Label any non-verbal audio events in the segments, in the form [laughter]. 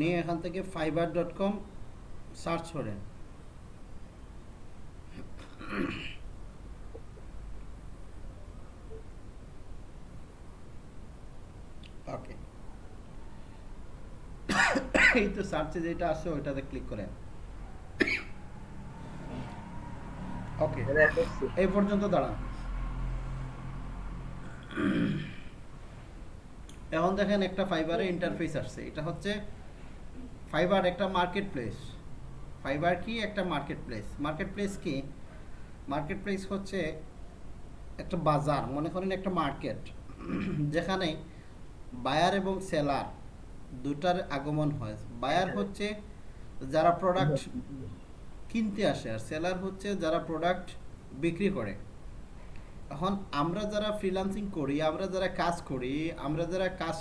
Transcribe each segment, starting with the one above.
নিয়ে এখান থেকে ফাইবার ডট কম সার্চ করেন। ওকে এই তো সার্চে যেটা আছে ওইটাতে ক্লিক করেন। ওকে এই পর্যন্ত দাঁড়ান। এখন দেখেন একটা ফাইবারের ইন্টারফেস আসছে। এটা হচ্ছে ফাইবার একটা মার্কেট প্লেস ফাইবার কি? একটা মার্কেট প্লেস মার্কেট প্লেস কি? মার্কেট প্লেস হচ্ছে একটা বাজার মনে করেন একটা মার্কেট যেখানে বায়ার এবং সেলার দুটার আগমন হয়। বায়ার হচ্ছে যারা প্রোডাক্ট কিনতে আসে আর সেলার হচ্ছে যারা প্রোডাক্ট বিক্রি করে। এখন আমরা যারা ফ্রিল্যান্সিং করি আমরা যারা কাজ করি আমরা যারা কাজ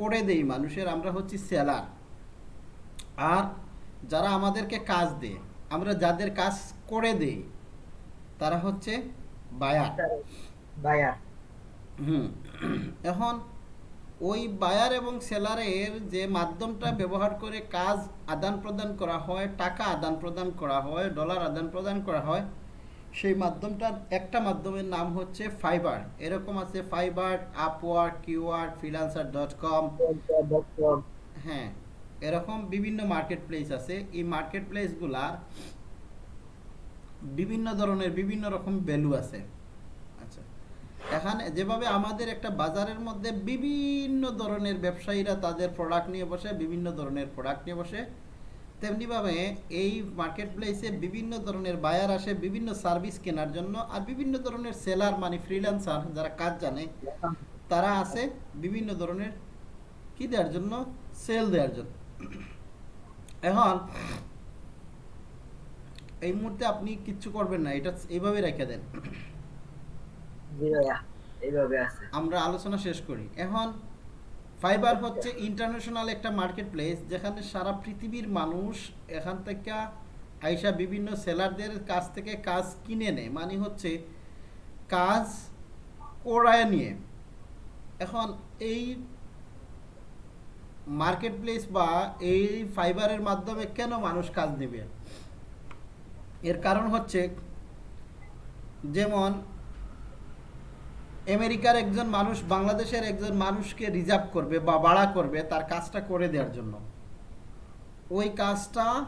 করে দেই মানুষের আমরা হচ্ছি সেলার। আর যারা আমাদেরকে কাজ দেয় আমরা যাদের কাজ করে দেই তারা হচ্ছে বায়ার। বায়ার। হুম। এখন ওই বায়ার এবং সেলারের যে মাধ্যমটা ব্যবহার করে কাজ আদান প্রদান করা হয় টাকা আদান প্রদান করা হয় ডলার আদান প্রদান করা হয় সেই মাধ্যমটার একটা মাধ্যমের নাম হচ্ছে ফাইবার। এরকম আছে ফাইবার আপওয়ার কিউআর ফ্রিলান্সার ডট কম। হ্যাঁ। এরকম বিভিন্ন মার্কেট প্লেস আছে। এই মার্কেট প্লেসগুলার বিভিন্ন ধরনের বিভিন্ন রকম ভ্যালু আছে। আচ্ছা এখানে যেভাবে আমাদের একটা বাজারের মধ্যে বিভিন্ন ধরনের ব্যবসায়ীরা তাদের প্রোডাক্ট নিয়ে বসে, বিভিন্ন ধরনের প্রোডাক্ট নিয়ে বসে, তেমনিভাবে এই মার্কেট প্লেসে বিভিন্ন ধরনের বায়ার আসে, বিভিন্ন সার্ভিস কেনার জন্য, আর বিভিন্ন ধরনের সেলার মানে ফ্রিল্যান্সার যারা কাজ জানে, তারা আসে, বিভিন্ন ধরনের কি দেওয়ার জন্য? সেল দেওয়ার জন্য। এখন এই মুহূর্তে আপনি কিচ্ছু করবেন না এটা এইভাবে রেখে দেন। আমরা আলোচনা শেষ করি। এখন ফাইবার হচ্ছে ইন্টারন্যাশনাল একটা মার্কেট প্লেস যেখানে সারা পৃথিবীর মানুষ এখান থেকে আইসা বিভিন্ন সেলারদের কাছ থেকে কাজ কিনে নেয়। মানে হচ্ছে কাজ করায় নিয়ে। এখন এই মার্কেট প্লেস বা এই ফাইবারের মাধ্যমে কেন মানুষ কাজ নেবে? এর কারণ হচ্ছে, যেমন, আমেরিকার একজন মানুষ বাংলাদেশের একজন মানুষকে রিজার্ভ করবে বা ভাড়া করবে তার কাজটা করে দেওয়ার জন্য। ওই কাজটা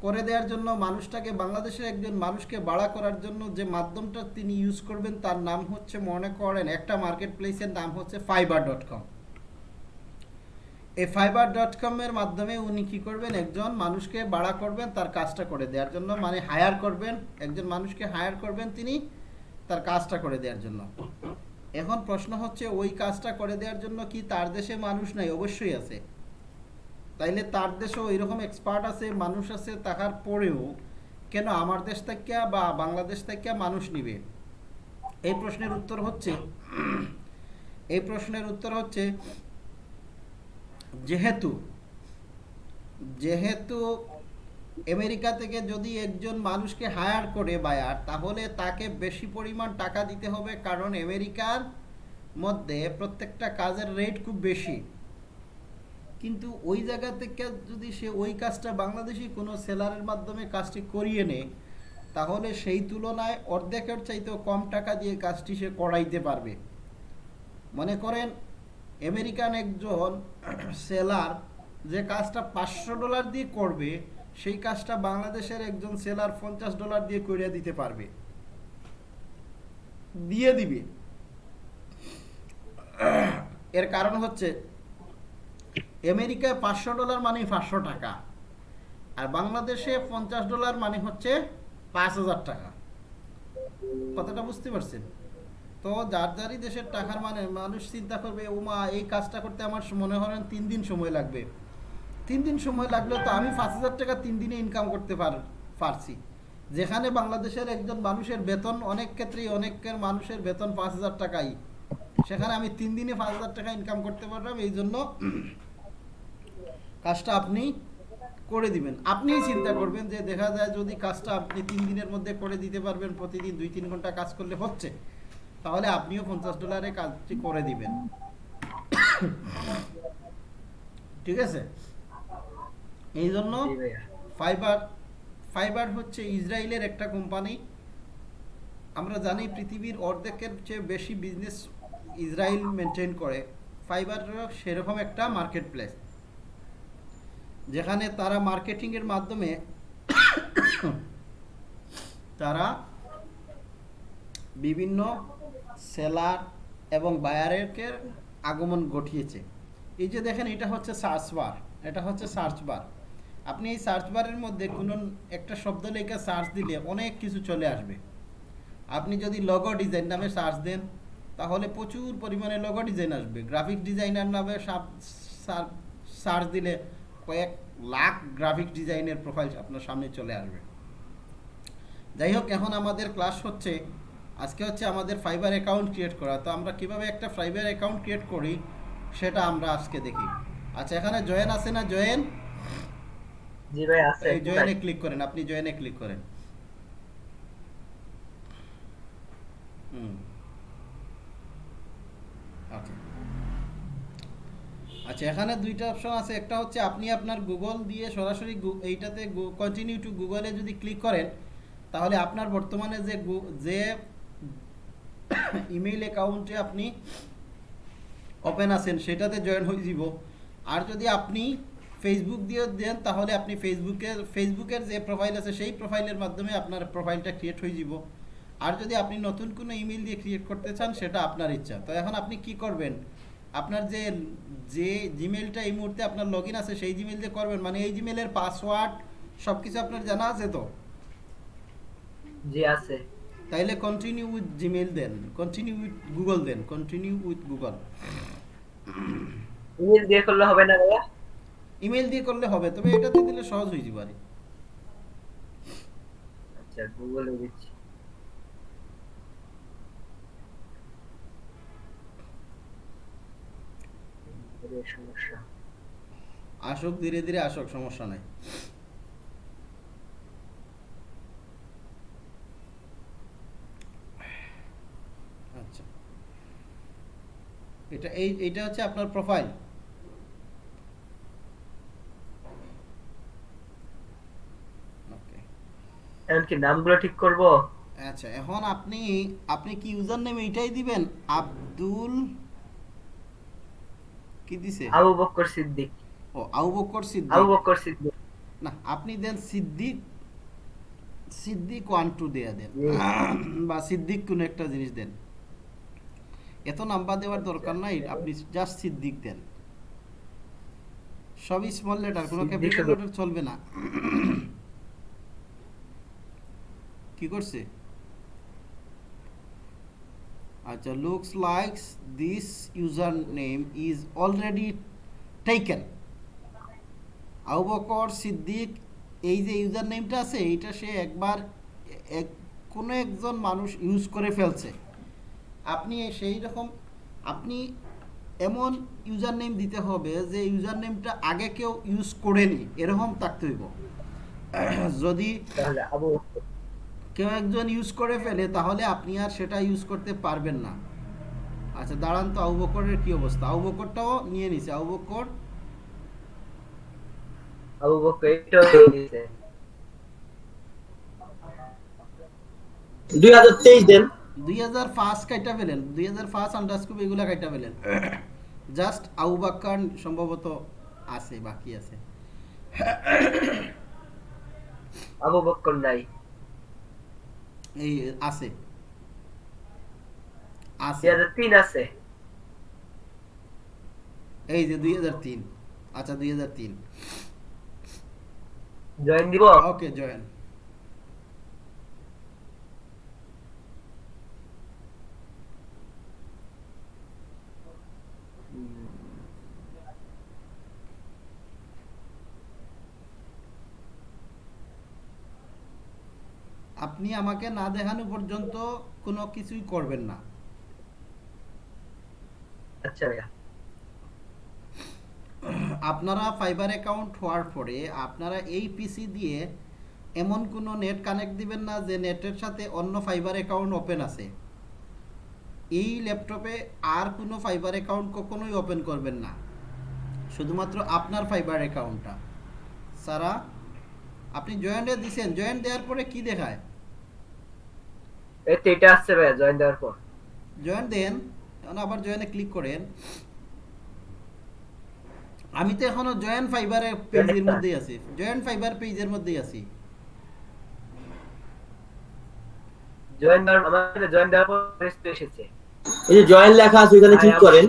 করে দেওয়ার জন্য মানুষটাকে, বাংলাদেশের একজন মানুষকে ভাড়া করার জন্য যে মাধ্যমটা তিনি ইউজ করবেন তার নাম হচ্ছে, মনে করেন, একটা মার্কেট প্লেসের নাম হচ্ছে ফাইবার ডট কম এই ফাইবার ডট কমের মাধ্যমে উনি কি করবেন? একজন মানুষকে ভাড়া করবেন, তার কাজটা করে দেওয়ার জন্য। মানে হায়ার করবেন, একজন মানুষকে হায়ার করবেন তিনি, তার কাজটা করে দেওয়ার জন্য। এখন প্রশ্ন হচ্ছে, ওই কাজটা করে দেওয়ার জন্য কি তার দেশে মানুষ নাই? অবশ্যই আছে। তাইলে তার দেশেও এরকম এক্সপার্ট আছে, মানুষ আছে, তাহার পরেও কেন আমার দেশ থেকে বা বাংলাদেশ থেকে মানুষ নিবে? এই প্রশ্নের উত্তর হচ্ছে, এই প্রশ্নের উত্তর হচ্ছে যেহেতু যেহেতু আমেরিকা থেকে যদি একজন মানুষকে হায়ার করে বায়ার, তাহলে তাকে বেশি পরিমাণ টাকা দিতে হবে কারণ আমেরিকার মধ্যে প্রত্যেকটা কাজের রেট খুব বেশি। কিন্তু ওই জায়গা থেকে যদি সে ওই কাজটা বাংলাদেশি কোনো সেলারের মাধ্যমে কাজটি করিয়ে নেয়, তাহলে সেই তুলনায় অর্ধেকের চাইতেও কম টাকা দিয়ে কাজটি সে করাইতে পারবে। মনে করেন আমেরিকান একজন সেলার যে কাজটা পাঁচশো ডলার দিয়ে করবে, সেই কাজটা বাংলাদেশের একজন সেলার পঞ্চাশ ডলার দিয়ে করিয়া দিতে পারবে। দিয়ে দিবে। এর কারণ হচ্ছে, আমেরিকায় পাঁচশো ডলার মানে পাঁচশো টাকা, আর বাংলাদেশে পঞ্চাশ ডলার মানে হচ্ছে পাঁচ হাজার টাকা। কথাটা বুঝতে পারছেন? তো যার যারই দেশের টাকার মানে মানুষ চিন্তা করবে, ওমা, এই কাজটা করতে আমার মনে হয় তিন দিন সময় লাগবে। তিন দিন সময় লাগলেও তো আমি পাঁচ হাজার টাকা তিন দিনে ইনকাম করতে পার, পারছি। যেখানে বাংলাদেশের একজন মানুষের বেতন অনেক ক্ষেত্রেই অনেকের মানুষের বেতন পাঁচ হাজার টাকাই। সেখানে আমি তিন দিনে পাঁচ হাজার টাকা ইনকাম করতে পারলাম, এই জন্য কাজটা আপনি করে দিবেন। আপনিই চিন্তা করবেন যে দেখা যায় যদি কাজটা আপনি তিন দিনের মধ্যে করে দিতে পারবেন, প্রতিদিন দুই, তিন ঘণ্টা কাজ করলে হচ্ছে। তাহলে আপনিও পঞ্চাশ ডলারে কাজটি করে দিবেন। ঠিক আছে? এই জন্য ফাইবার ফাইবার হচ্ছে ইসরায়েলের একটা কোম্পানি আমরা জানি পৃথিবীর অর্ধেকের চেয়ে বেশি বিজনেস ইসরায়েল মেনটেন করে। ফাইবার সেরকম একটা মার্কেট প্লেস যেখানে তারা মার্কেটিংয়ের মাধ্যমে তারা বিভিন্ন সেলার এবং বায়ারেরকে আগমন ঘটিয়েছে। এই যে দেখেন, এটা হচ্ছে সার্চ বার। এটা হচ্ছে সার্চ বার। আপনি এই সার্চ বারের মধ্যে কোনো একটা শব্দ লেখা সার্চ দিলে অনেক কিছু চলে আসবে। আপনি যদি লগো ডিজাইন নামে সার্চ দেন, তাহলে প্রচুর পরিমাণে লগো ডিজাইন আসবে। গ্রাফিক ডিজাইনার নামে সার্চ দিলে কয়েক লাখ গ্রাফিক ডিজাইনের প্রোফাইল আপনার সামনে চলে আসবে। যাই হোক, এখন আমাদের ক্লাস হচ্ছে আজকে হচ্ছে আমাদের ফাইবার অ্যাকাউন্ট ক্রিয়েট করা। তো আমরা কীভাবে একটা ফাইবার অ্যাকাউন্ট ক্রিয়েট করি সেটা আমরা আজকে দেখি। আচ্ছা এখানে জয়েন আছে না জয়েন জি ভাই আছে। এই জয়েনে ক্লিক করেন আপনি জয়েনে ক্লিক করেন। হুম। আচ্ছা। আচ্ছা এখানে দুইটা অপশন আছে। একটা হচ্ছে আপনি আপনার গুগল দিয়ে সরাসরি এইটাতে কন্টিনিউ টু গুগলে যদি ক্লিক করেন তাহলে আপনার বর্তমানে যে যে ইমেইল অ্যাকাউন্টে আপনি ওপেন আছেন, সেটাতে জয়েন হয়ে যাব। আর যদি আপনি ফেসবুক দিয়ে দেন, তাহলে আপনি ফেসবুকের ফেসবুকের যে প্রোফাইল আছে, সেই প্রোফাইলের মাধ্যমে আপনার প্রোফাইলটা ক্রিয়েট হয়ে যাব। আর যদি আপনি নতুন কোনো ইমেল দিয়ে ক্রিয়েট করতে চান, সেটা আপনার ইচ্ছা। তো এখন আপনি কি করবেন? আপনার যে যে জিমেলটা এই মুহূর্তে আপনার লগ আছে, সেই জিমেল দিয়ে করবেন? মানে এই জিমেলের পাসওয়ার্ড সব কিছু আপনার জানা আছে তো? জি, আছে। তাইলে কন্টিনিউ উইথ জিমেল দেন কন্টিনিউ উইথ গুগল দেন কন্টিনিউ উইথ গুগল ইমেল দিয়ে করলে হবে না ভাইয়া? ইমেল দিয়ে করলে হবে তবে এটাতে দিলে সহজ হয়ে যাবে আরে আচ্ছা গুগলে দিচ্ছি। সমস্যা আসুক ধীরে ধীরে আসুক সমস্যা নাই আচ্ছা এটা এই এটা হচ্ছে আপনার প্রোফাইল ওকে এখন কি নামগুলো ঠিক করব? আচ্ছা এখন আপনি আপনি কি ইউজার নেম এইটাই দিবেন? আব্দুল কি দিছে? আবু বকর সিদ্দিক। ও আবু বকর সিদ্দিক। আবু বকর সিদ্দিক। না আপনি দেন সিদ্দিক সিদ্দিক ওয়ান টু দেয়া দেন। বা সিদ্দিক কোনো একটা জিনিস দেন। এত নাম্বার দেওয়ার দরকার নাই আপনি জাস্ট সিদ্দিক দেন। সবই স্মল লেটার কোনো ক্যাপিটাল লেটার চলবে না। কি করছে? আচ্ছা looks likes this user name is already taken Abu Bakar Siddique এই যে ইউজার নেমটা আছে এইটা সে একবার এক কোনো একজন মানুষ ইউজ করে ফেলছে। আপনি সেই রকম আপনি এমন ইউজার নেম দিতে হবে যে ইউজার নেমটা আগে কেউ ইউজ করেনি। এরকম থাকতে হইব। যদি কেউ একজন ইউজ করে ফেলে তাহলে আপনি আর সেটা ইউজ করতে পারবেন না। আচ্ছা দাঁড়ান তো আবু বকরের কি অবস্থা? আবু বকরটাও নিয়ে নিছে। আবু বকর? আবু বকর এটাও দিয়েছে দুই হাজার তেইশ দেন। দুই হাজার ফার্স্ট কাইটা পেলেন দুই হাজার ফার্স্ট আন্ডারস্কোপ এগুলা কাইটা পেলেন জাস্ট আবু বাক্কার সম্ভবত আছে বাকি আছে। আবু বকর নাই। এই আছে। আছে। তিন আছে। এই যে দুই হাজার তিন। আচ্ছা দুই হাজার তিন। জয়েন দিব? Okay join. আপনি আমাকে না দেখানো পর্যন্ত কোনো কিছুই করবেন না। আচ্ছা ভাইয়া। আপনারা ফাইবার অ্যাকাউন্ট হওয়ার পরে আপনারা এই পিসি দিয়ে এমন কোনো নেট কানেক্ট দিবেন না যে নেটের সাথে অন্য ফাইবার অ্যাকাউন্ট ওপেন আছে। এই ল্যাপটপে আর কোনো ফাইবার অ্যাকাউন্ট কখনোই ওপেন করবেন না। শুধুমাত্র আপনার ফাইবার অ্যাকাউন্টটা সারা আপনি জয়েন্টে দিছেন জয়েন্ট দেওয়ার পরে কি দেখায়? এই তো এটা আসছে ভাইয়া জয়েন দেওয়ার পর। জয়েন দেন এখন আবার জয়েনে ক্লিক করেন। আমি তো এখনও জয়েন ফাইবারে পেজের মধ্যেই আছি। জয়েন ফাইবার পেজের মধ্যেই আছি। জয়েন দেওয়ার আমাদের জয়েন দেওয়ার পর রেস্ট এসেছে। এই যে জয়েন লেখা আছে ওইখানে ক্লিক করেন।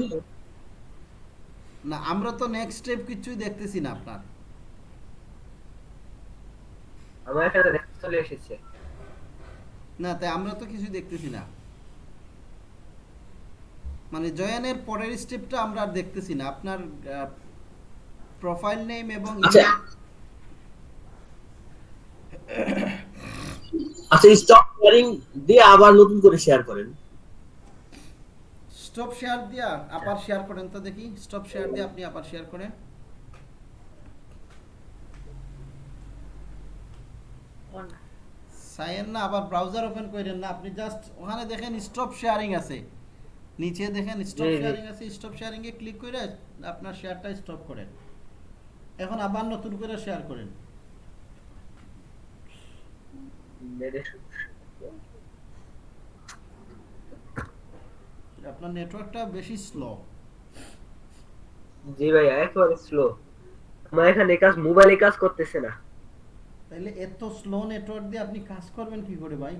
না আমরা তো নেক্সট স্টেপ কিছুই দেখতেছি না আপনার। আমার এখানে চলে এসেছে। না তাই আমরা তো কিছু দেখতেছি না। মানে জয়েনের পরের স্টেপটা আমরা আর দেখতেছি না। আপনার প্রোফাইল নেম এবং আচ্ছা। আচ্ছা স্টপ শেয়ারিং দিয়ে আবার নতুন করে শেয়ার করেন। স্টপ শেয়ার দিয়া আবার শেয়ার করেন তো দেখি। স্টপ শেয়ার দিয়ে আপনি আবার শেয়ার করেন। সাইন না আবার ব্রাউজার ওপেন করেন না আপনি জাস্ট ওখানে দেখেন স্টপ শেয়ারিং আছে। নিচে দেখেন স্টপ। শেয়ারিং আছে স্টপ শেয়ারিং এ ক্লিক করে আপনার শেয়ারটা স্টপ করেন। এখন আবার নতুন করে শেয়ার করেন। আপনার নেটওয়ার্কটা বেশি স্লো জি ভাইয়া একেবারে স্লো আমার এখানে কাজ মোবাইলে কাজ করতেছে না। তাইলে এত স্লো নেটওয়ার্ক দিয়ে আপনি কাজ করবেন কি করে ভাই?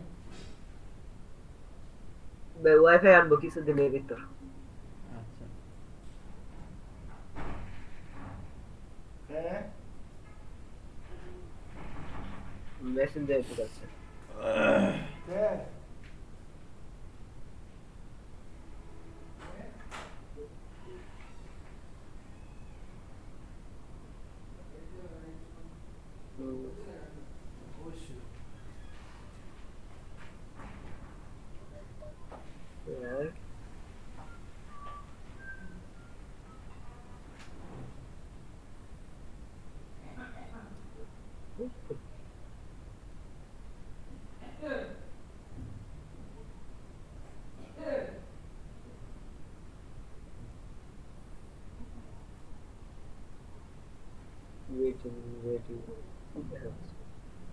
ভাই ওয়াইফাই আনব কিছুদিনের ভিতর। আচ্ছা। মেসেঞ্জার ঠিক আছে Yeah. Waiting, waiting.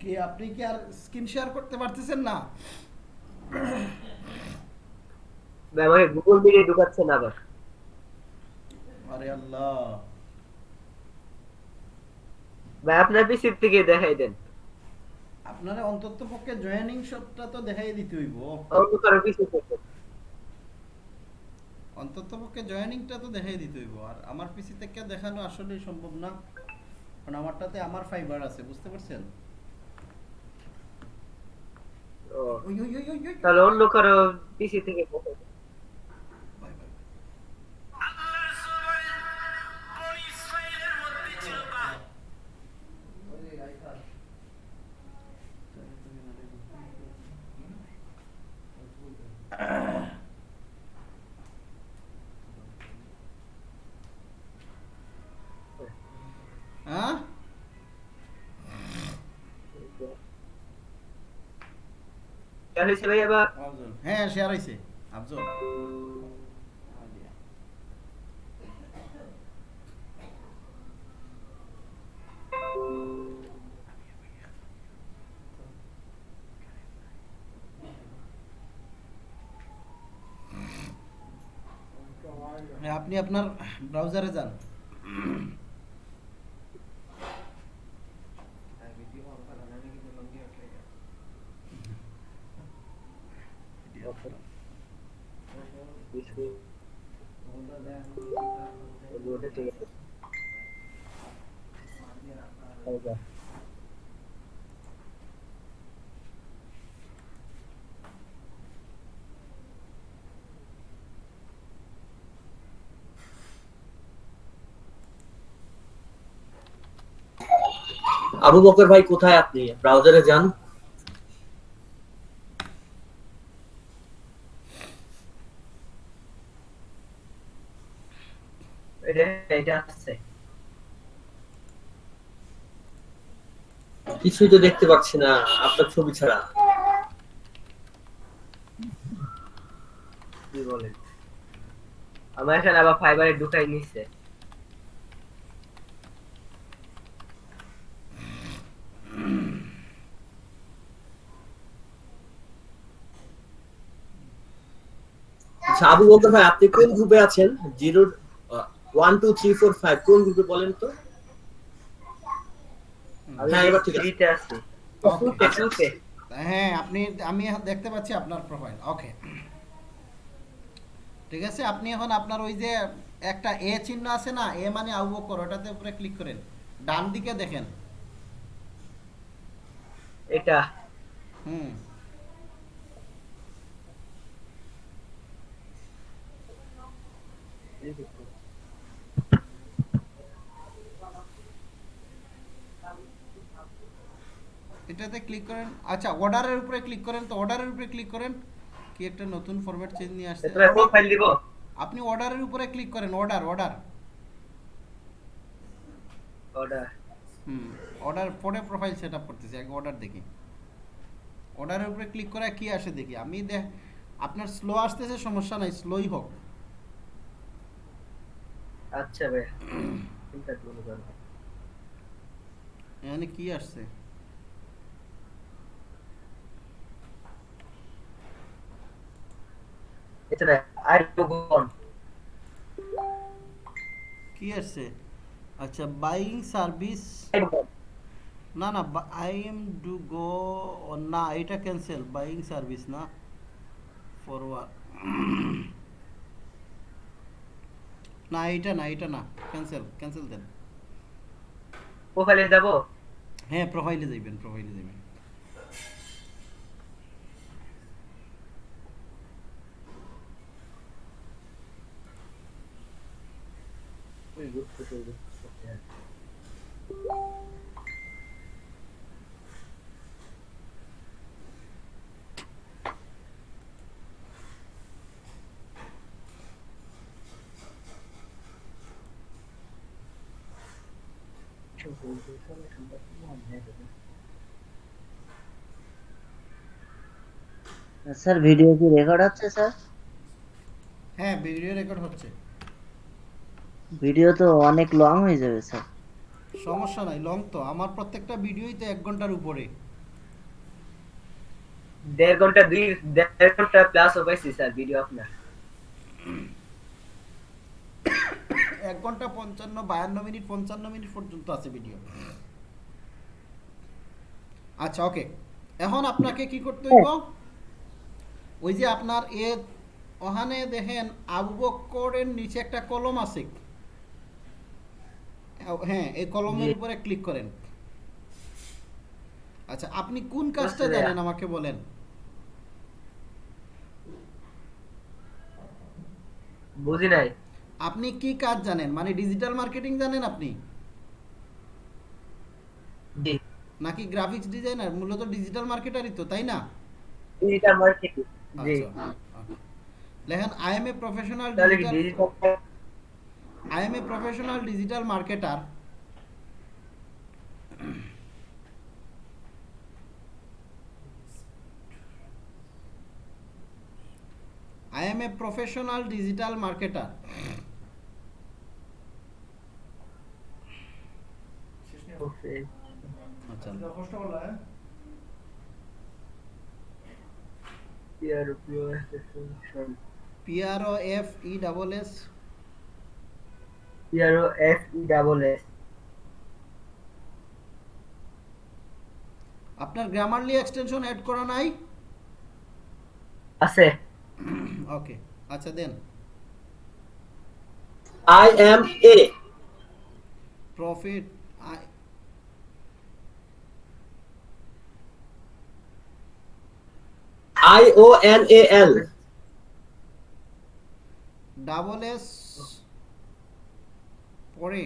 কি আপনি কি আর স্ক্রিন শেয়ার করতে পারতেছেন না ভাই আমাকে গুগল মিটে ঢুকাচ্ছে না আবার। আরে আল্লাহ। ভাই আপনার থেকে দেখাই দেন। আপনারা অন্তত পক্ষে জয়েনিং শটটা তো দেখাই দিতে হইব। কারও পিসি থেকে অন্তত পক্ষে জয়েনিংটা তো দেখাই দিতে হইব। আর আমার পিসি থেকে দেখানো আসলে সম্ভব না। কারণ আমারটাতে আমার ফাইবার আছে বুঝতে পারছেন? তাহলে অন্য কারও পিসি থেকে দেখাই হয়েছে ভাই আবার আফজল হ্যাঁ শেয়ার হইছে আফজল হ্যাঁ, আপনি আপনার ব্রাউজারে যান পিসি ওটা ঠিক আছে আচ্ছা। আবু বকর ভাই কোথায় আপনি? ব্রাউজারে যান। কিছুই তো দেখতে পাচ্ছি না আপনার ছবি ছাড়া। কি বলেন? আমার এখানে আবার ফাইবারে ঢুকাই নিচ্ছে আচ্ছা আবু বকর ভাই আপনি কোন গ্রুপে আছেন? Zero one two three four five কোন গ্রুপে বলেন তো? হ্যাঁ, এবার ঠিক আছে। টুতে হ্যাঁ আপনি আমি দেখতে পাচ্ছি আপনার প্রোফাইল ওকে ঠিক আছে আপনি এখন আপনার ওই যে একটা এ চিহ্ন আছে না এ মানে আবু বকর ওটাতে উপরে ক্লিক করেন। ডান দিকে দেখেন। এটা। হুম। এটাতে ক্লিক করেন। আচ্ছা অর্ডারের উপরে ক্লিক করেন তো অর্ডারের উপরে ক্লিক করেন। কি একটা নতুন ফরম্যাট চেঞ্জ নিয়ে আসছে। তোমার প্রোফাইল দিব? আপনি অর্ডারের উপরে ক্লিক করেন অর্ডার অর্ডার অর্ডার হুম অর্ডার পরে প্রোফাইল সেট আপ করতেছি আগে অর্ডার দেখি। অর্ডারের উপরে ক্লিক করে কি আসে দেখি। আমি দেখ আপনার স্লো আসতেছে সমস্যা নাই স্লোই হোক। আচ্ছা ভাই চিন্তা করো না এখানে কি আসছে? এটা কি আসছে? আচ্ছা বাইং সার্ভিস না না আই এম ডু গো না এটা ক্যান্সেল বাইং সার্ভিস না ফরওয়ার্ড না এটা না এটা না ক্যান্সেল ক্যান্সেল দেন। প্রোফাইলে যাব? হ্যাঁ প্রোফাইলে যাবেন প্রোফাইলে যাবেন ওই গ্রুপ যাইবেন স্যার ভিডিও কি রেকর্ড হচ্ছে স্যার? হ্যাঁ ভিডিও রেকর্ড হচ্ছে। ভিডিও তো অনেক লং হয়ে যাবে স্যার। সমস্যা নাই লং তো। আমার প্রত্যেকটা ভিডিওই তো এক ঘণ্টার উপরে। দেড় ঘণ্টা দুই দেড় ঘণ্টা প্লাস পাইছি স্যার ভিডিও আপনার। এক ঘণ্টা পঞ্চান্ন বায়ান্ন মিনিট পঞ্চান্ন মিনিট পর্যন্ত আছে ভিডিও আচ্ছা ওকে এখন আপনাকে কি করতে হইব? ওই যে আপনার এ ওখানে দেখেন আবু বক্করের নিচে একটা কলম আছে। হ্যাঁ এই কলমের উপরে ক্লিক করেন। আচ্ছা আপনি কোন কাজটা। জানেন আমাকে বলেন? বুঝি নাই। আপনি কি কাজ জানেন? মানে ডিজিটাল মার্কেটিং জানেন আপনি? নাকি গ্রাফিক্স ডিজাইনার মূলত ডিজিটাল মার্কেটারই তো তাই না? ডিজিটাল মার্কেটিং জি। লেখেন I am a professional digital digital I am a professional digital marketer I am a professional digital marketer. আচ্ছা। P F E double S PRO F E double S আপনার Grammarly extension add করা নাই? আছে। Okay আচ্ছা দেন। I am a profit I O N A L double S পরে।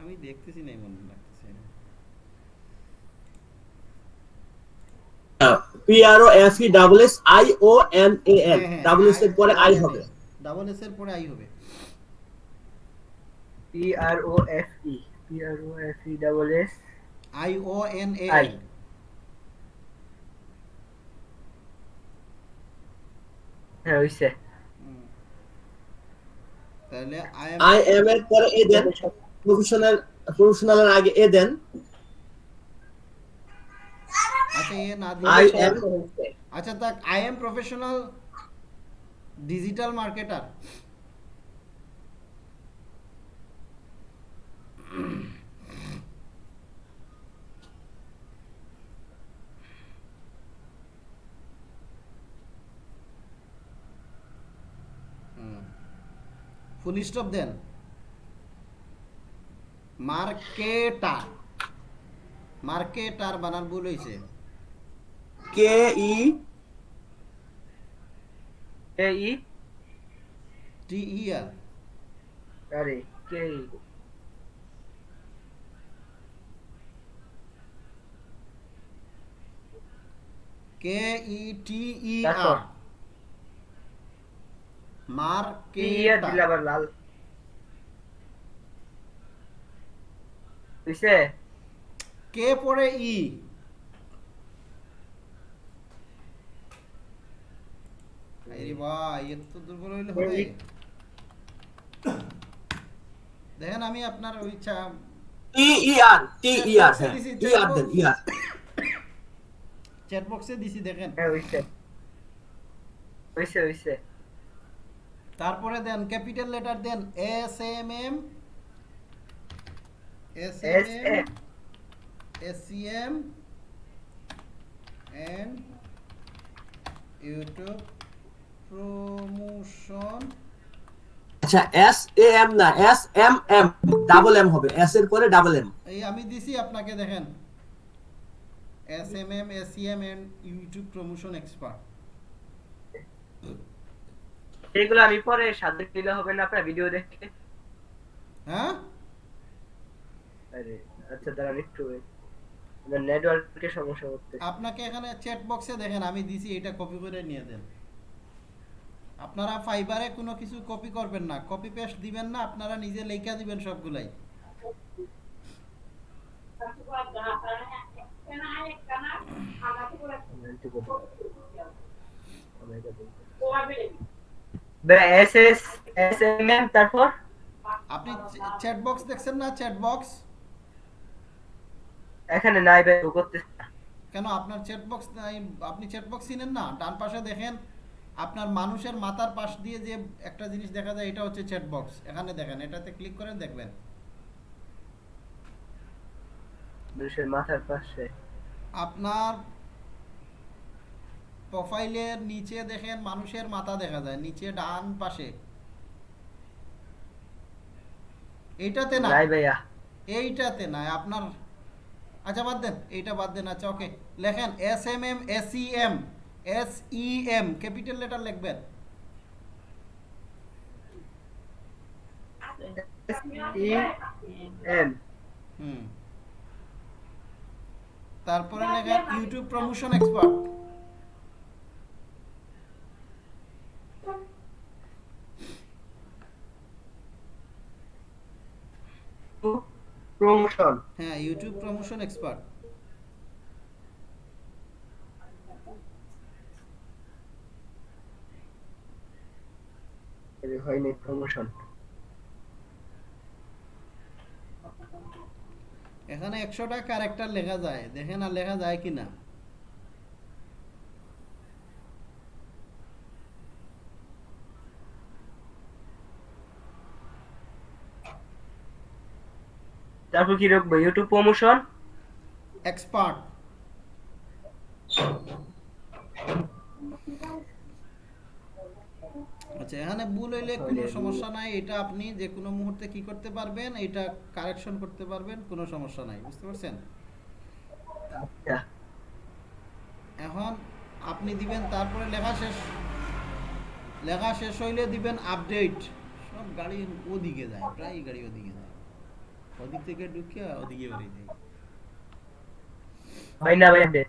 আমি দেখতেছি না মনে লাগতেছে। P R O F E double S I O N A L double S এর পরে আই হবে। ডাবল এস এর পরে আই হবে। PRO F E PRO F E double S I O N A I. হ্যাঁ হইছে। তাহলে I am এর পরে এ দেন। প্রফেশনাল প্রফেশনালের আগে এ দেন। আচ্ছা এ না আই আচ্ছা তাক I am professional digital marketer full stop then marketer marketer বানান ভুল হয়েছে কে ই কে ই টি ই আর আরে কে ই কে ই টি ই? আর কে ই আর দিলে মার্কেটার আবার লাল বুঝছে কে পরে ই আরে ভাই এত তো দুর্বল হইলে হবে এই। দেখেন আমি আপনার ওই ইচ্ছা টি ই আর টি ই আর হ্যাঁ ই আর দেন ই আর চ্যাট বক্সে দিছি দেখেন হ্যাঁ বুঝছে বুঝছে বুঝছে তারপরে দেন capital letter then S M M S M M S C M and YouTube promotion আচ্ছা এস এ এম না S M M double M হবে এস এর পরে ডাবল এম এই আমি দিছি আপনাকে দেখেন। S M M S C M and YouTube promotion expert এইগুলো আমি পরে সাথে দিলে হবে না আপনার ভিডিও দেখে। হ্যাঁ? আরে আচ্ছা দাঁড়ান একটু আমার নেটওয়ার্কের সমস্যা হচ্ছে। আপনাকে এখানে চ্যাট বক্সে দেখেন আমি দিছি এটা কপি করে নিয়ে দেন। আপনারা ফাইবারে কোনো কিছু কপি করবেন না। কপি পেস্ট দিবেন না আপনারা নিজে লেখা দিবেন সবগুলাই। S S S M M তারপর? আপনি চ্যাট বক্স দেখছেন না? চ্যাট বক্স এখানে নাই ভাই ও কেন? আপনার চ্যাট বক্স নাই আপনি চ্যাট বক্স চিনেন না? ডান পাশে দেখেন আপনার মানুষের মাথার পাশ দিয়ে যে একটা জিনিস দেখা যায় এটা হচ্ছে চ্যাট বক্স এখানে দেখেন এটাতে ক্লিক করেন দেখবেন। মানুষের মাথার পাশে। আপনার প্রোফাইলের নিচে দেখেন মানুষের মাথা দেখা যায় নিচে ডান পাশে। এইটাতে না? এইটাতে না আপনার আচ্ছা বাদ দেন এইটা বাদ দেন আচ্ছা ওকে লেখেন S M M S E M S E M capital letter লিখবেন। হুম। তারপরে লেখেন ইউটিউব প্রমোশন এক্সপার্ট প্রমোশন হ্যাঁ ইউটিউব প্রমোশন এক্সপার্ট হয়নি প্রমোশন এখানে একশোটা ক্যারেক্টার লেখা যায়। দেখেন আর লেখা যায় কিনা। তারপর কি রাখব? ইউটিউব প্রমোশন এক্সপার্ট আচ্ছা এখানে ভুল হইলে কোনো সমস্যা নাই। এটা আপনি যে কোনো মুহূর্তে কি করতে পারবেন এটা কারেকশন করতে পারবেন কোনো সমস্যা নাই। বুঝতে পারছেন? আচ্ছা। এখন আপনি দিবেন তারপরে লেখা শেষ। লেখা শেষ হইলে দিবেন আপডেট সব গাড়ি ওদিকে যায় প্রায় গাড়ি ওদিকে যায়। ওদিক থেকে ঢুকে ওদিকে বেরিয়ে যায় হয় না ভাই দে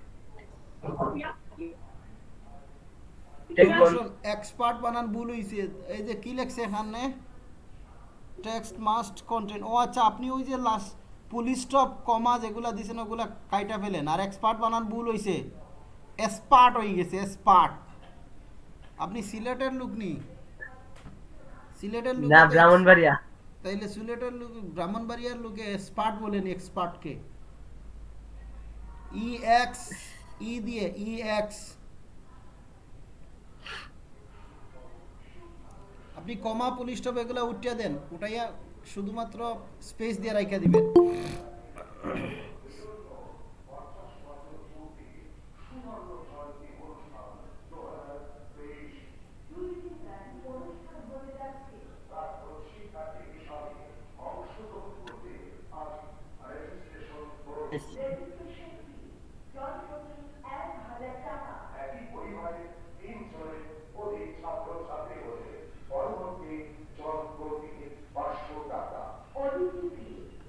এক্সপার্ট বানান ভুল হইছে। এই যে কি লেখছে এখানে? টেক্সট মাস্ট কন্টেন্ট ও আচ্ছা আপনি ওই যে লাস্ট পুলিশ স্টপ কমা যেগুলা দিছেন ওগুলা কাইটা ফেলেন। আর এক্সপার্ট বানান ভুল হইছে। এক্সপার্ট হয়ে গেছে এক্সপার্ট আপনি সিলেটের লোক নি? সিলেটের লোক না ব্রাহ্মণবাড়িয়া। তাইলে সিলেটের লোক, ব্রাহ্মণবাড়িয়ার লোকে এক্সপার্ট বলেন এক্সপার্টকে ই এক্স ই দিয়ে ই এক্স আপনি কমা, পুলিশ টপ এগুলো উঠিয়ে দেন, উঠাইয়া শুধুমাত্র স্পেস দিয়ে রাখিয়া দিবেন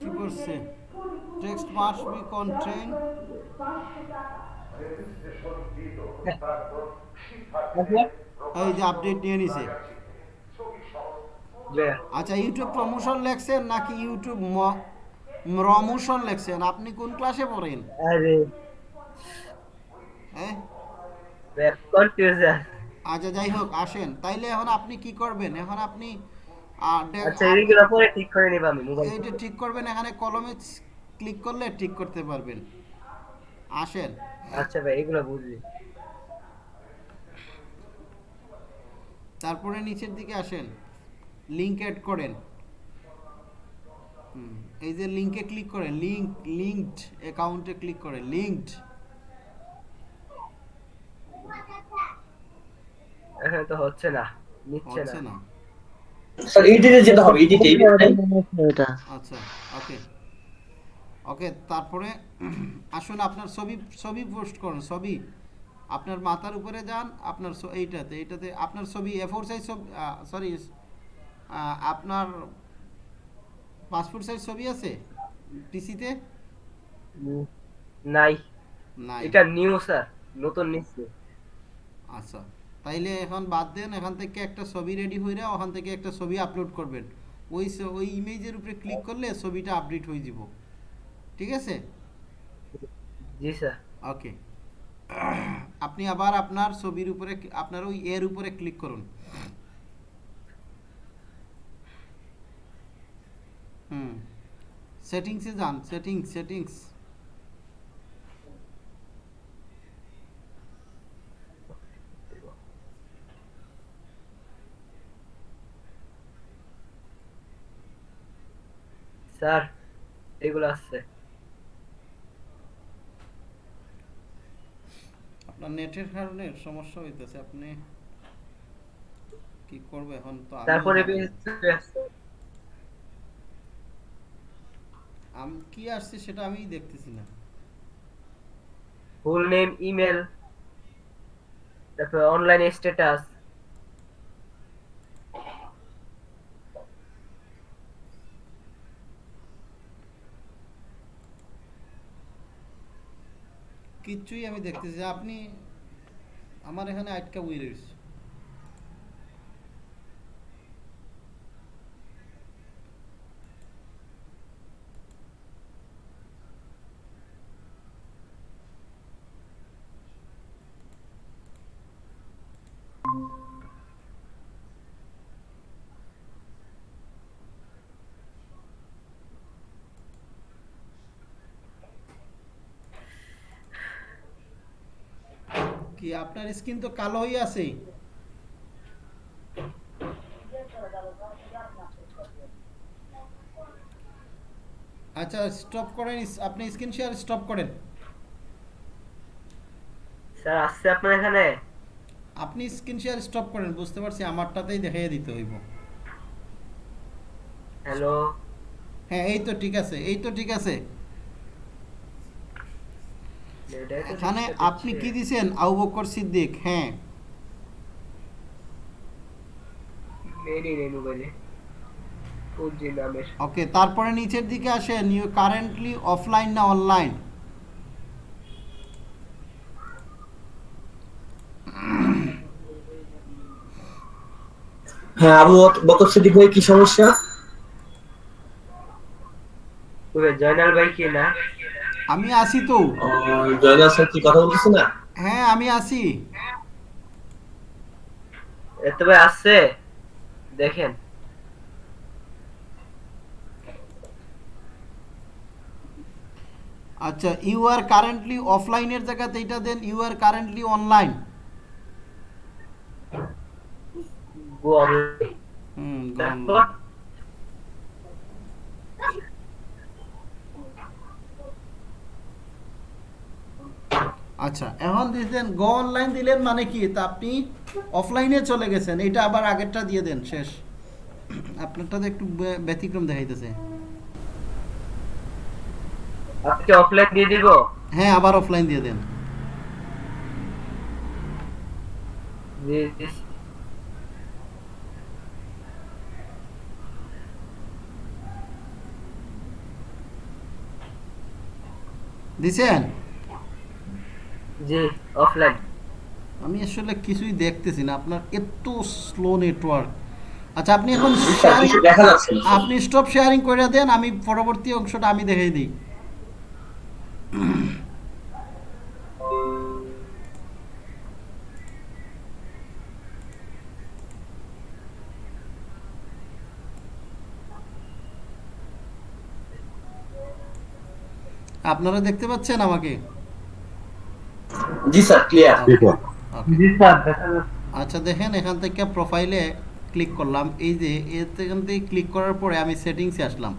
কি করছে মাস্ট বি কন্টেন এই যে আপডেট নিয়ে নিছে। আচ্ছা ইউটিউব প্রমোশন লেখছেন নাকি ইউটিউব প্রমোশন লেখছেন? আপনি কোন ক্লাসে পড়েন? হ্যাঁ? আচ্ছা যাই হোক আসেন। তাইলে এখন আপনি কি করবেন? এখন আপনি আচ্ছা এইগুলো পরে ঠিক করে নিব আমি মোবাইল এইটা ঠিক করবেন এখানে কলমে ক্লিক করলে ঠিক করতে পারবেন। আসেন। আচ্ছা ভাই এগুলো বুঝলি। তারপরে নিচের দিকে আসেন। লিংক অ্যাড করেন। হুম, এই যে লিংকে ক্লিক করেন লিংক লিঙ্কড অ্যাকাউন্টে ক্লিক করেন লিঙ্কড এখন তো হচ্ছে না নিচ্ছে হচ্ছে না। না স্যার এডিটে যেতে হবে এডিটে এটা আচ্ছা ওকে ওকে তারপরে আসুন আপনার ছবি ছবি পোস্ট করুন ছবি। আপনার মাথার উপরে যান আপনার এইটাতে এইটাতে আপনার ছবি এ ফোর সাইজ ছবি সরি আপনার পাসপোর্ট সাইজ ছবি আছে? পিসিতে নাই। নাই। এটা নিউ স্যার নতুন নিচ্ছে। আচ্ছা তাইলে এখন বাদ দেন এখান থেকে একটা ছবি রেডি হয়ে হইরা ওখান থেকে একটা ছবি আপলোড করবেন। ওই ওই ইমেজের উপরে ক্লিক করলে ছবিটা আপডেট হয়ে যাব। ঠিক আছে? জি স্যার। ওকে। আপনি আবার আপনার ছবির উপরে আপনার ওই এর উপরে ক্লিক করুন। হুম। সেটিংসে যান সেটিংস সেটিংস। স্যার এগুলো আছে আপনার নেটের কারণে সমস্যা হইতেছে। আপনি কি করবে এখন? তো তারপরে আমি কি আসছে সেটা আমি দেখতেছি না। ফুল নেম ইমেল তারপর অনলাইন স্ট্যাটাস কিচ্ছুই আমি দেখতেছি। আপনি আমার এখানে আটকা বই রয়েছে কি আপনার স্কিন তো কালো হয়ে আছে। আচ্ছা স্টপ করেন আপনি স্ক্রিন শেয়ার স্টপ করেন। স্যার আসছে আপনার এখানে? আপনি স্ক্রিন শেয়ার স্টপ করেন বুঝতে পারছি আমারটাতেই দেখাইয়া দিতে হইব। হ্যালো? হ্যাঁ এই তো ঠিক আছে এই তো ঠিক আছে। এখানে আপনি কি দিছেন? আবু বকর সিদ্দিক হ্যাঁ। ওকে তারপরে নিচের দিকে আসেন। ইউ কারেন্টলি অফলাইন না অনলাইন হ্যাঁ আবু বকর সিদ্দিক ভাই কি সমস্যা? জয়নাল ভাই কি না? আমি আসি তো। জয়নাল স্যার কি কথা বলতেছে না? হ্যাঁ আমি আসি। এত ভাই আসছে? দেখেন। আচ্ছা ইউ আর কারেন্টলি অফলাইনের জায়গাতে এটা দেন you are currently online go online হুম আচ্ছা এখন দিলেন গো অনলাইন দিলেন মানে কি? তা আপনি অফলাইনে চলে গেছেন এটা আবার আগেরটা দিয়ে দেন শেষ। আপনারটা তো একটু ব্যতিক্রম দেখাইতেছে। আজকে অফলাইন দিয়ে দিব? হ্যাঁ আবার অফলাইন দিয়ে দেন। দিছেন? জি অফলাইন আমি আসলে কিছুই দেখতেছি না। আপনার এত স্লো নেটওয়ার্ক আচ্ছা আপনি এখন শেয়ারিং দেখা যাচ্ছে আপনি স্টপ শেয়ারিং করে দেন আমি পরবর্তী অংশটা আমি দেখাই দিই। আপনারা দেখতে পাচ্ছেন আমাকে? জি স্যার ক্লিয়ার জি স্যার। আচ্ছা দেখেন এখান থেকে প্রোফাইলে ক্লিক করলাম। এই যে এখান থেকে ক্লিক করার পরে আমি সেটিংসে আসলাম।